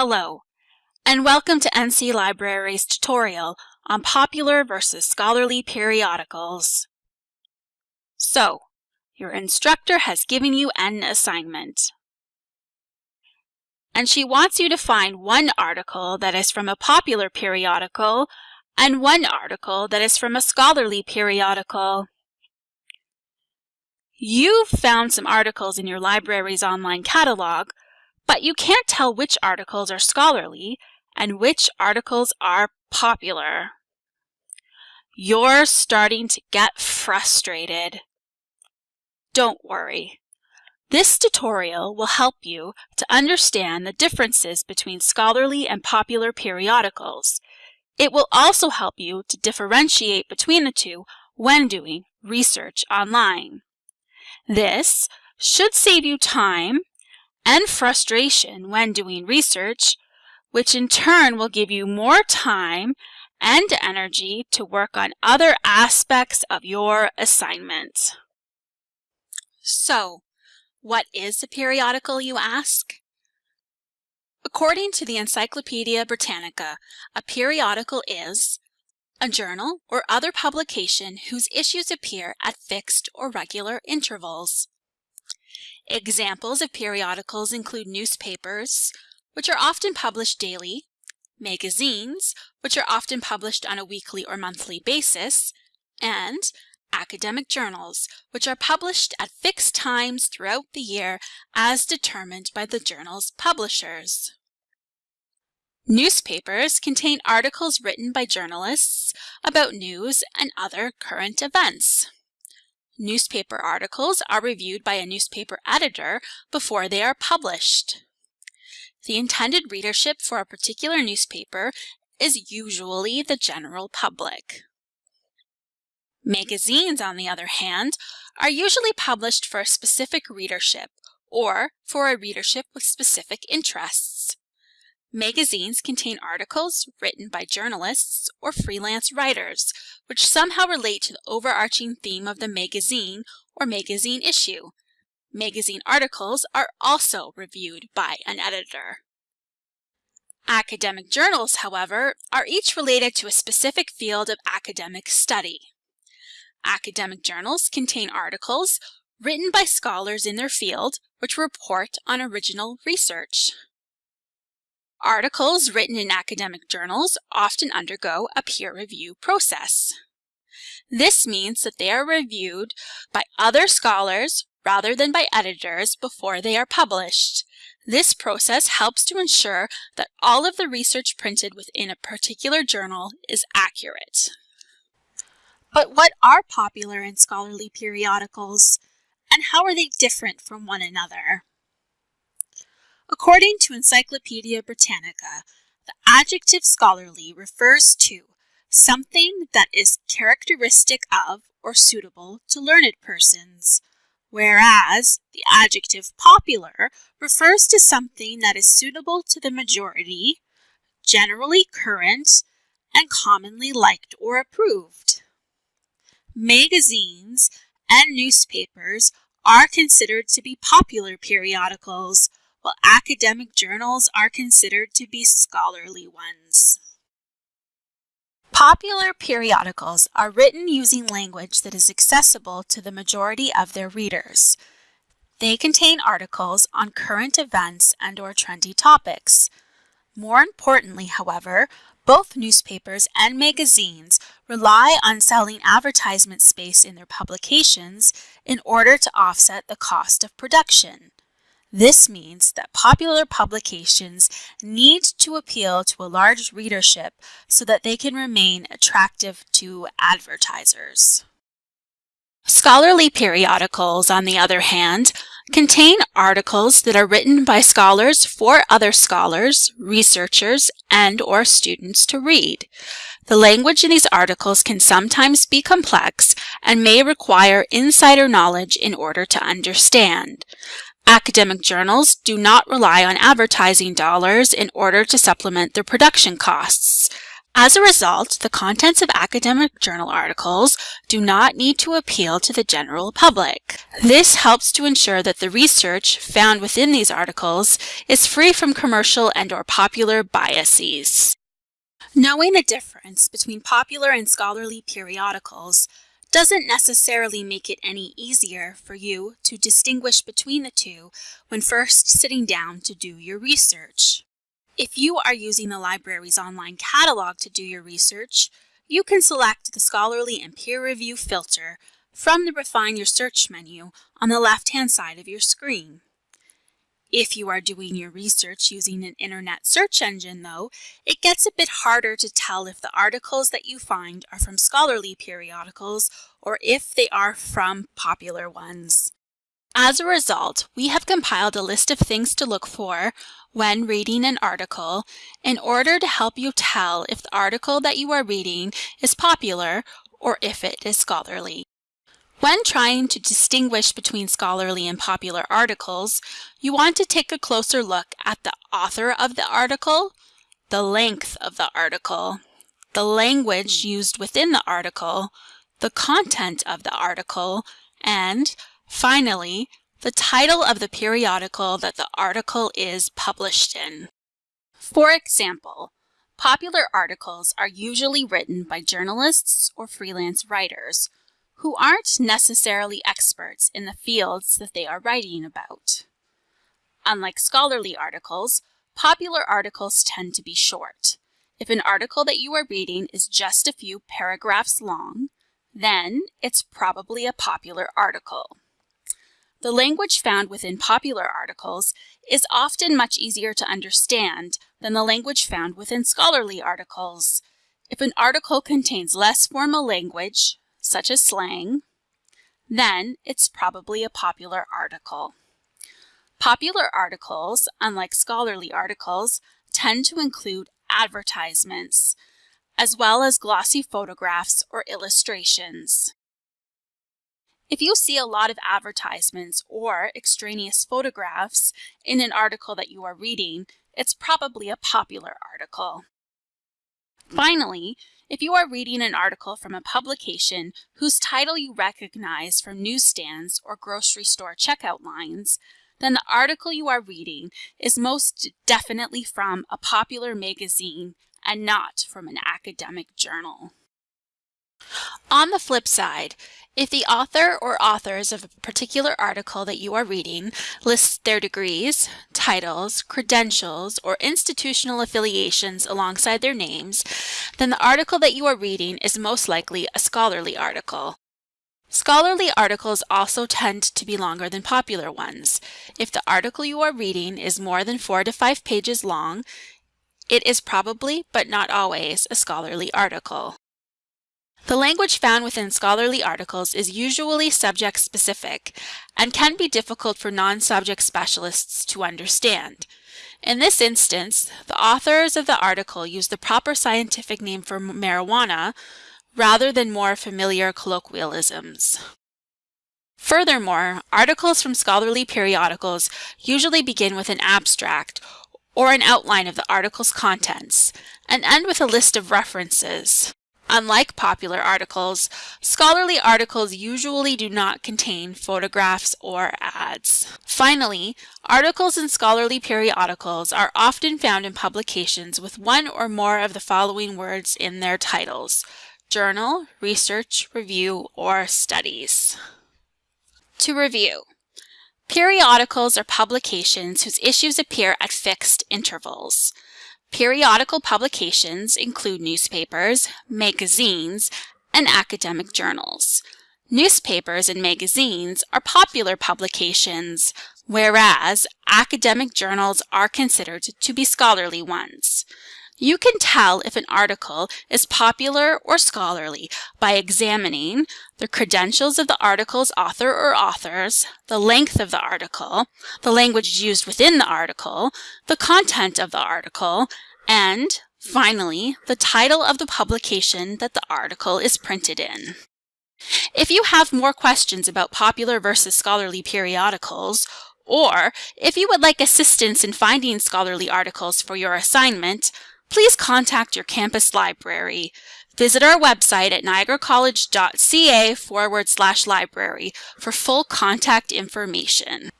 Hello, and welcome to NC Library's tutorial on popular versus scholarly periodicals. So, your instructor has given you an assignment. And she wants you to find one article that is from a popular periodical and one article that is from a scholarly periodical. You've found some articles in your library's online catalog, but you can't tell which articles are scholarly and which articles are popular. You're starting to get frustrated. Don't worry. This tutorial will help you to understand the differences between scholarly and popular periodicals. It will also help you to differentiate between the two when doing research online. This should save you time and frustration when doing research, which in turn will give you more time and energy to work on other aspects of your assignment. So, what is a periodical, you ask? According to the Encyclopedia Britannica, a periodical is a journal or other publication whose issues appear at fixed or regular intervals. Examples of periodicals include newspapers, which are often published daily, magazines, which are often published on a weekly or monthly basis, and academic journals, which are published at fixed times throughout the year as determined by the journal's publishers. Newspapers contain articles written by journalists about news and other current events. Newspaper articles are reviewed by a newspaper editor before they are published. The intended readership for a particular newspaper is usually the general public. Magazines, on the other hand, are usually published for a specific readership or for a readership with specific interests. Magazines contain articles written by journalists or freelance writers, which somehow relate to the overarching theme of the magazine or magazine issue. Magazine articles are also reviewed by an editor. Academic journals, however, are each related to a specific field of academic study. Academic journals contain articles written by scholars in their field which report on original research. Articles written in academic journals often undergo a peer review process. This means that they are reviewed by other scholars rather than by editors before they are published. This process helps to ensure that all of the research printed within a particular journal is accurate. But what are popular and scholarly periodicals, and how are they different from one another? According to Encyclopedia Britannica, the adjective scholarly refers to something that is characteristic of or suitable to learned persons, whereas the adjective popular refers to something that is suitable to the majority, generally current, and commonly liked or approved. Magazines and newspapers are considered to be popular periodicals, while academic journals are considered to be scholarly ones. Popular periodicals are written using language that is accessible to the majority of their readers. They contain articles on current events and or trendy topics. More importantly, however, both newspapers and magazines rely on selling advertisement space in their publications in order to offset the cost of production. This means that popular publications need to appeal to a large readership so that they can remain attractive to advertisers. Scholarly periodicals, on the other hand, contain articles that are written by scholars for other scholars, researchers, and or students to read. The language in these articles can sometimes be complex and may require insider knowledge in order to understand. Academic journals do not rely on advertising dollars in order to supplement their production costs. As a result, the contents of academic journal articles do not need to appeal to the general public. This helps to ensure that the research found within these articles is free from commercial and or popular biases. Knowing the difference between popular and scholarly periodicals doesn't necessarily make it any easier for you to distinguish between the two when first sitting down to do your research. If you are using the library's online catalog to do your research, you can select the Scholarly and Peer Review filter from the Refine Your Search menu on the left-hand side of your screen. If you are doing your research using an internet search engine, though, it gets a bit harder to tell if the articles that you find are from scholarly periodicals or if they are from popular ones. As a result, we have compiled a list of things to look for when reading an article in order to help you tell if the article that you are reading is popular or if it is scholarly. When trying to distinguish between scholarly and popular articles, you want to take a closer look at the author of the article, the length of the article, the language used within the article, the content of the article, and Finally, the title of the periodical that the article is published in. For example, popular articles are usually written by journalists or freelance writers who aren't necessarily experts in the fields that they are writing about. Unlike scholarly articles, popular articles tend to be short. If an article that you are reading is just a few paragraphs long, then it's probably a popular article. The language found within popular articles is often much easier to understand than the language found within scholarly articles. If an article contains less formal language, such as slang, then it's probably a popular article. Popular articles, unlike scholarly articles, tend to include advertisements, as well as glossy photographs or illustrations. If you see a lot of advertisements or extraneous photographs in an article that you are reading, it's probably a popular article. Finally, if you are reading an article from a publication whose title you recognize from newsstands or grocery store checkout lines, then the article you are reading is most definitely from a popular magazine and not from an academic journal. On the flip side, if the author or authors of a particular article that you are reading lists their degrees, titles, credentials, or institutional affiliations alongside their names, then the article that you are reading is most likely a scholarly article. Scholarly articles also tend to be longer than popular ones. If the article you are reading is more than four to five pages long, it is probably, but not always, a scholarly article. The language found within scholarly articles is usually subject-specific and can be difficult for non-subject specialists to understand. In this instance, the authors of the article use the proper scientific name for marijuana rather than more familiar colloquialisms. Furthermore, articles from scholarly periodicals usually begin with an abstract or an outline of the article's contents and end with a list of references. Unlike popular articles, scholarly articles usually do not contain photographs or ads. Finally, articles in scholarly periodicals are often found in publications with one or more of the following words in their titles, journal, research, review, or studies. To review, periodicals are publications whose issues appear at fixed intervals. Periodical publications include newspapers, magazines, and academic journals. Newspapers and magazines are popular publications, whereas academic journals are considered to be scholarly ones. You can tell if an article is popular or scholarly by examining the credentials of the article's author or authors, the length of the article, the language used within the article, the content of the article, and finally, the title of the publication that the article is printed in. If you have more questions about popular versus scholarly periodicals, or if you would like assistance in finding scholarly articles for your assignment, please contact your campus library. Visit our website at niagaracollege.ca forward slash library for full contact information.